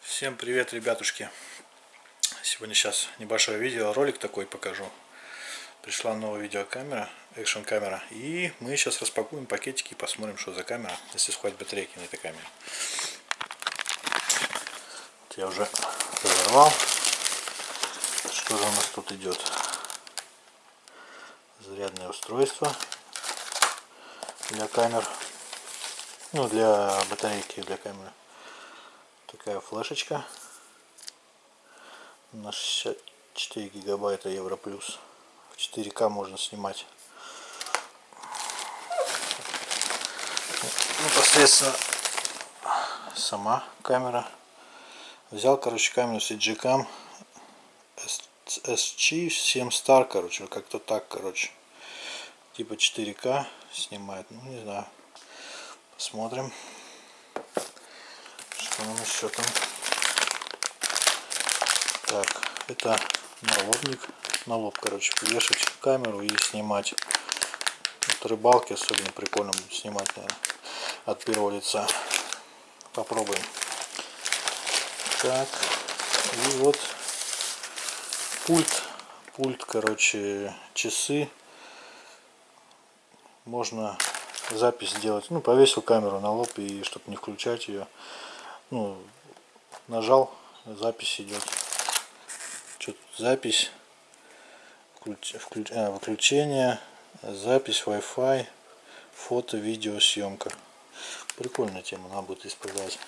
Всем привет, ребятушки! Сегодня сейчас небольшое видео, ролик такой покажу. Пришла новая видеокамера, экшн камера. И мы сейчас распакуем пакетики и посмотрим, что за камера, если схватит батарейки на этой камере. Я уже разорвал. Что же у нас тут идет? Зарядное устройство для камер. Ну, для батарейки, для камеры. Такая флешечка на 64 гигабайта евро плюс в 4к можно снимать. Непосредственно сама камера. Взял короче камеру с CGCam SG7 Star короче как-то так короче. Типа 4к снимает ну не знаю. Посмотрим. Что нам еще там? Так это налобник. На лоб короче вешать камеру и снимать. Вот рыбалки особенно прикольно будет снимать наверное, от первого лица. Попробуем. Так и вот пульт пульт короче часы можно запись сделать ну повесил камеру на лоб и чтобы не включать ее ну, нажал, запись идет. Что? Запись, включ, а, выключение, запись Wi-Fi, фото, видео, съемка. Прикольная тема, надо будет использовать.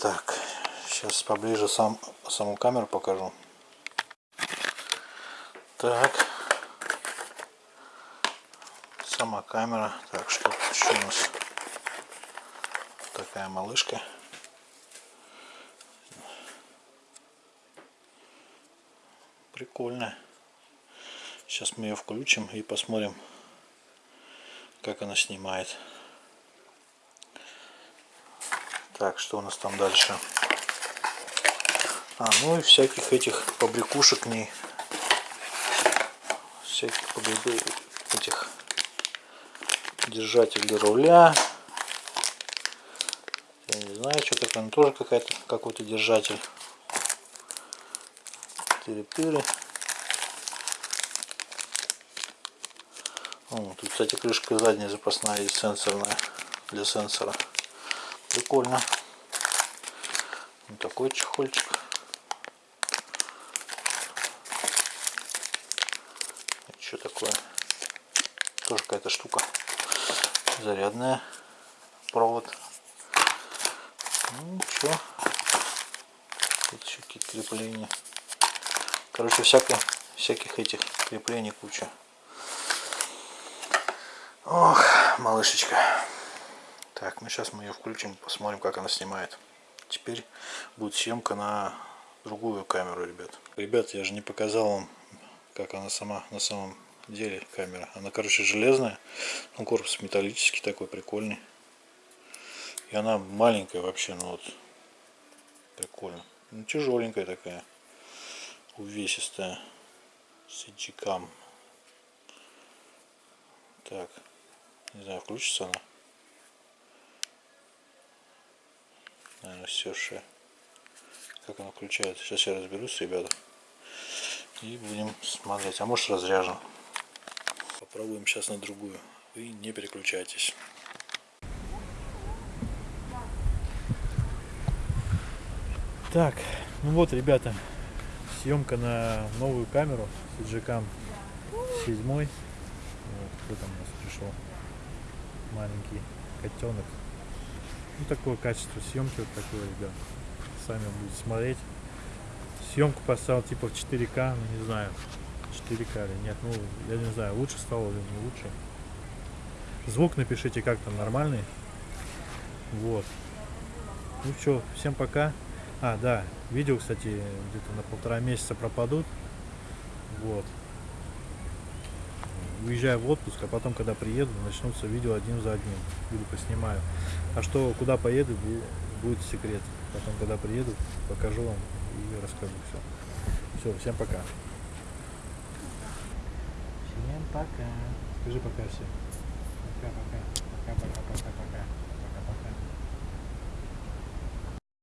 Так, сейчас поближе сам, саму камеру покажу. Так, сама камера. Так, что еще у нас? такая малышка. Прикольно. Сейчас мы ее включим и посмотрим, как она снимает. Так, что у нас там дальше? А, ну и всяких этих побрякушек к ней. Всяких побрякушек этих держателей руля знаю, что такое, но тоже какая-то какой-то держатель. Тыры-пыры. Тут, кстати, крышка задняя запасная и сенсорная для сенсора. Прикольно. Вот такой чехольчик. Что такое? Тоже какая-то штука. Зарядная. Провод ну что? Тут еще какие-то крепления. Короче, всяких, всяких этих креплений куча. Ох, малышечка. Так, ну сейчас мы ее включим, посмотрим, как она снимает. Теперь будет съемка на другую камеру, ребят. Ребят, я же не показал вам, как она сама на самом деле камера. Она, короче, железная, ну корпус металлический такой, прикольный. И она маленькая вообще, ну вот, прикольно. Ну, тяжеленькая такая, увесистая, с иджикам. Так, не знаю, включится она. Наверное, все же. Как она включается. Сейчас я разберусь, ребята. И будем смотреть. А может разряжен. Попробуем сейчас на другую. Вы не переключайтесь. Так, ну вот, ребята, съемка на новую камеру с Cam 7. Вот, кто там у нас пришел? Маленький котенок. Ну, такое качество съемки вот такое, ребят. Сами будете смотреть. Съемку поставил типа в 4К, ну не знаю, 4К или нет. Ну, я не знаю, лучше стало или не лучше. Звук напишите, как там, нормальный. Вот. Ну что, всем пока. А, да, видео, кстати, где-то на полтора месяца пропадут. Вот. Уезжаю в отпуск, а потом, когда приеду, начнутся видео один за одним. Видео поснимаю. А что, куда поеду, будет секрет. Потом, когда приеду, покажу вам и расскажу все. Все, всем пока. Всем пока. Скажи пока все. Пока-пока. Пока-пока-пока-пока. Пока-пока.